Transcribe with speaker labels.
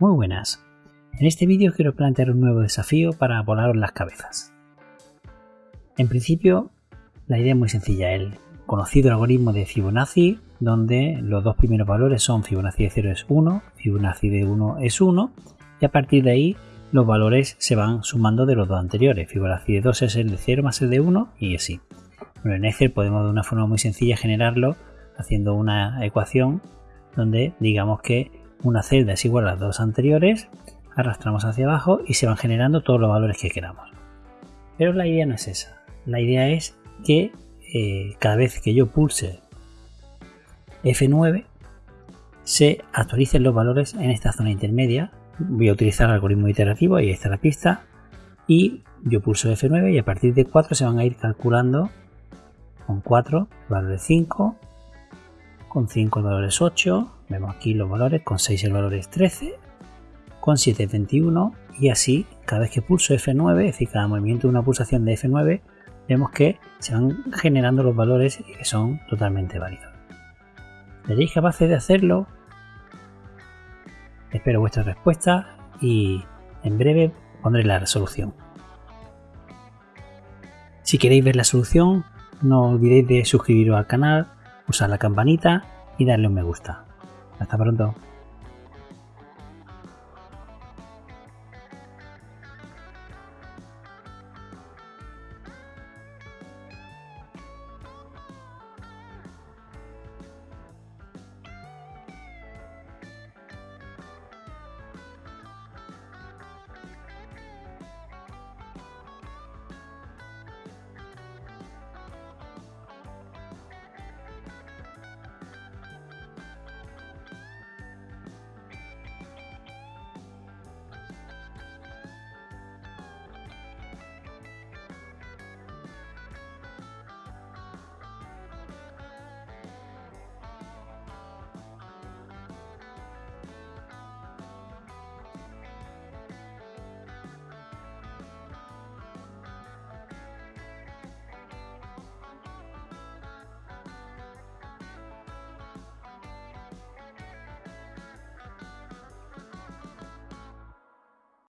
Speaker 1: Muy buenas. En este vídeo quiero plantear un nuevo desafío para volaros las cabezas. En principio, la idea es muy sencilla. El conocido algoritmo de Fibonacci, donde los dos primeros valores son Fibonacci de 0 es 1, Fibonacci de 1 es 1, y a partir de ahí los valores se van sumando de los dos anteriores. Fibonacci de 2 es el de 0 más el de 1 y así. Bueno, en Excel podemos de una forma muy sencilla generarlo haciendo una ecuación donde digamos que una celda es igual a las dos anteriores, arrastramos hacia abajo y se van generando todos los valores que queramos. Pero la idea no es esa. La idea es que eh, cada vez que yo pulse F9 se actualicen los valores en esta zona intermedia. Voy a utilizar el algoritmo iterativo, ahí está la pista. Y yo pulso F9 y a partir de 4 se van a ir calculando con 4 el valor de 5, con 5 el valor es 8, vemos aquí los valores, con 6 el valor es 13, con 7 es 21 y así cada vez que pulso F9, es decir, cada movimiento de una pulsación de F9, vemos que se van generando los valores y que son totalmente válidos. ¿Seréis capaces de hacerlo? Espero vuestra respuesta y en breve pondré la resolución. Si queréis ver la solución, no olvidéis de suscribiros al canal, usar la campanita y darle un me gusta. Hasta pronto.